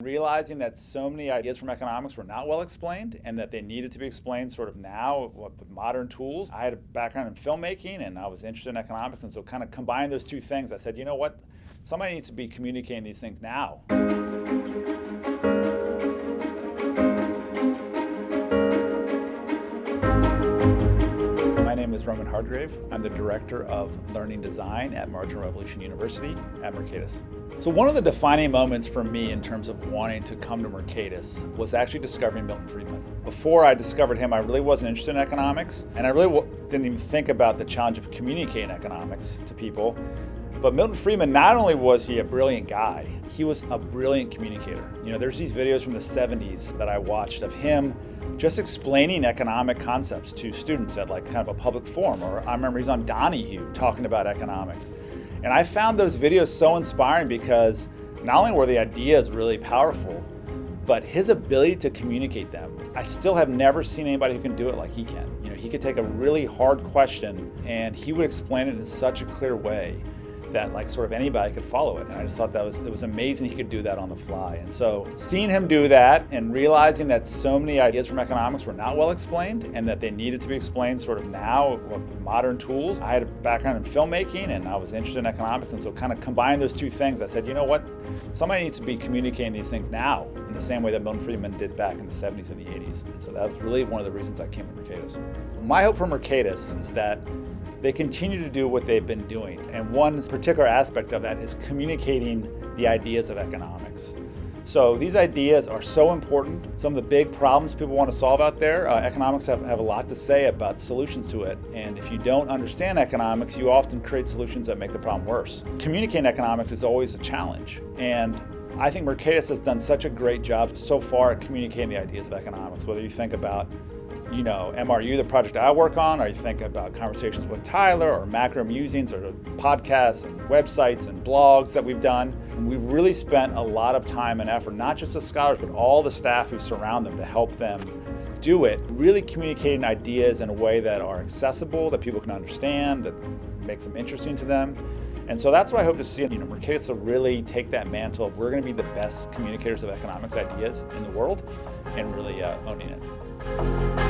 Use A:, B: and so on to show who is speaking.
A: Realizing that so many ideas from economics were not well explained and that they needed to be explained sort of now with modern tools. I had a background in filmmaking and I was interested in economics and so kind of combined those two things. I said, you know what, somebody needs to be communicating these things now. My name is Roman Hardgrave. I'm the Director of Learning Design at Marginal Revolution University at Mercatus. So one of the defining moments for me in terms of wanting to come to Mercatus was actually discovering Milton Friedman. Before I discovered him, I really wasn't interested in economics, and I really didn't even think about the challenge of communicating economics to people. But Milton Friedman, not only was he a brilliant guy, he was a brilliant communicator. You know, there's these videos from the 70s that I watched of him just explaining economic concepts to students at like kind of a public forum, or I remember he's on Donahue talking about economics. And I found those videos so inspiring because not only were the ideas really powerful, but his ability to communicate them. I still have never seen anybody who can do it like he can. You know, he could take a really hard question and he would explain it in such a clear way that like sort of anybody could follow it. And I just thought that was, it was amazing he could do that on the fly. And so seeing him do that and realizing that so many ideas from economics were not well explained and that they needed to be explained sort of now with modern tools. I had a background in filmmaking and I was interested in economics. And so kind of combined those two things, I said, you know what, somebody needs to be communicating these things now in the same way that Milton Friedman did back in the 70s and the 80s. And so that was really one of the reasons I came to Mercatus. My hope for Mercatus is that they continue to do what they've been doing. And one particular aspect of that is communicating the ideas of economics. So these ideas are so important. Some of the big problems people want to solve out there, uh, economics have, have a lot to say about solutions to it. And if you don't understand economics, you often create solutions that make the problem worse. Communicating economics is always a challenge. And I think Mercatus has done such a great job so far at communicating the ideas of economics, whether you think about you know, MRU, the project I work on, or you think about conversations with Tyler or macro musings or podcasts and websites and blogs that we've done. We've really spent a lot of time and effort, not just the scholars, but all the staff who surround them to help them do it, really communicating ideas in a way that are accessible, that people can understand, that makes them interesting to them. And so that's what I hope to see. You know, Mercatus to really take that mantle of we're going to be the best communicators of economics ideas in the world and really uh, owning it.